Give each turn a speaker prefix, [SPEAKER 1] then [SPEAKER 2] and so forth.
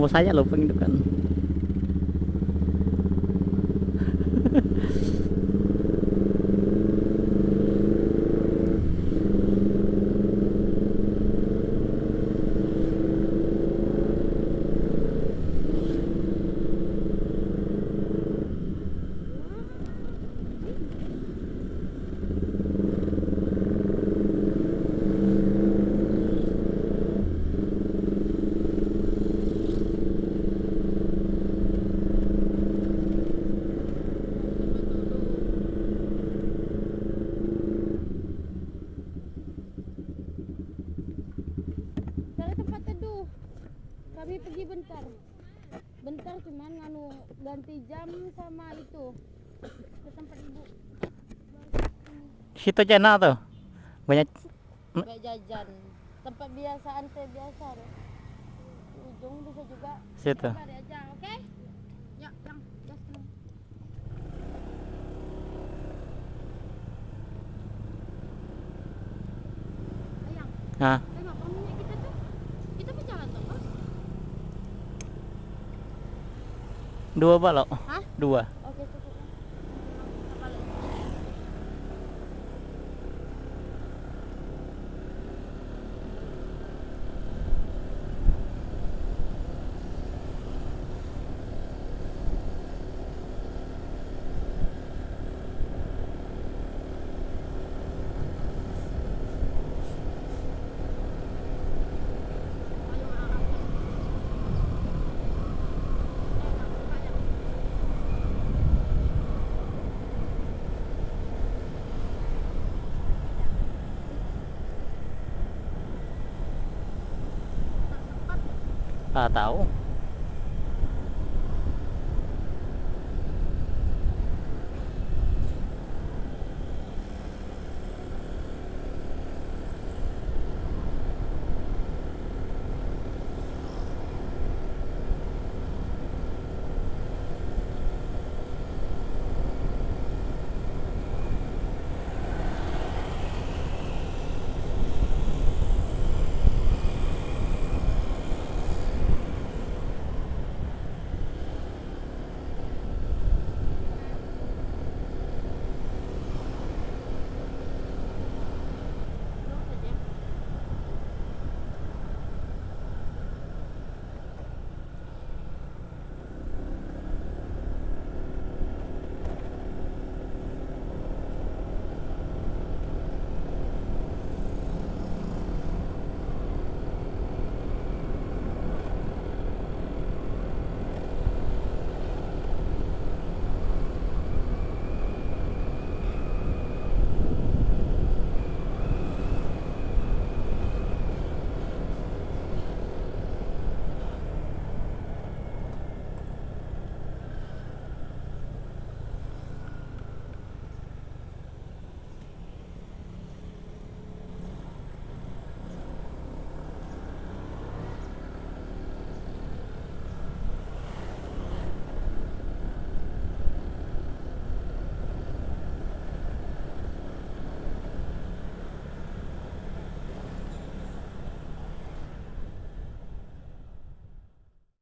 [SPEAKER 1] Mau saya loh penghidupkan.
[SPEAKER 2] Cari cuman anu ganti jam sama itu ke tempat ibu.
[SPEAKER 1] Situ enak tuh. Banyak
[SPEAKER 2] Kayak jajan. Tempat biasaan teh biasa. deh. Ujung bisa juga.
[SPEAKER 1] situ.
[SPEAKER 2] Aja, oke? Ya, yang gas
[SPEAKER 1] dua balok.
[SPEAKER 2] Hah?
[SPEAKER 1] Dua. Ah, tahu.